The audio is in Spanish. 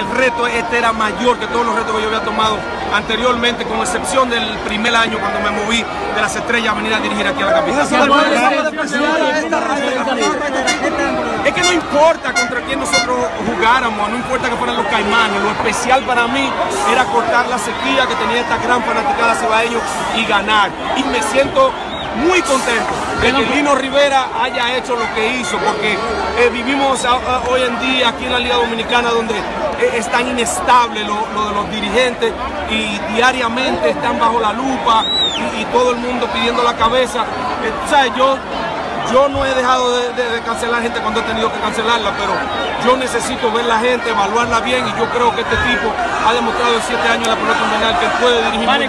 el reto este era mayor que todos los retos que yo había tomado anteriormente, con excepción del primer año cuando me moví de las estrellas a venir a dirigir aquí a la capital. Es que no importa contra quién nosotros jugáramos, no importa que fueran los caimanes, lo especial para mí era cortar la sequía que tenía esta gran fanaticada cibaeño y ganar. Y me siento muy contento de que Lino Rivera haya hecho lo que hizo, porque eh, vivimos a, a, hoy en día aquí en la Liga Dominicana donde eh, es tan inestable lo, lo, de los dirigentes y diariamente están bajo la lupa y, y todo el mundo pidiendo la cabeza. Eh, ¿sabes? Yo, yo no he dejado de, de, de, cancelar gente cuando he tenido que cancelarla, pero yo necesito ver la gente, evaluarla bien y yo creo que este tipo ha demostrado en siete años en la pelota invernal que puede dirigir. Vale,